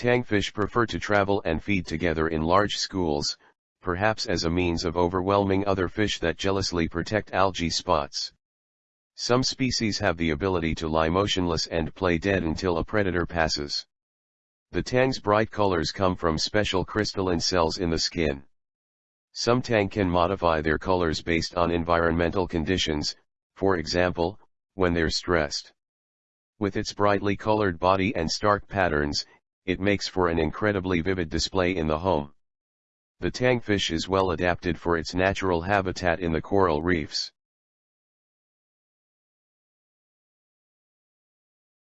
Tangfish prefer to travel and feed together in large schools, perhaps as a means of overwhelming other fish that jealously protect algae spots. Some species have the ability to lie motionless and play dead until a predator passes. The tang's bright colors come from special crystalline cells in the skin. Some tang can modify their colors based on environmental conditions, for example, when they're stressed. With its brightly colored body and stark patterns, it makes for an incredibly vivid display in the home. The tangfish is well adapted for its natural habitat in the coral reefs.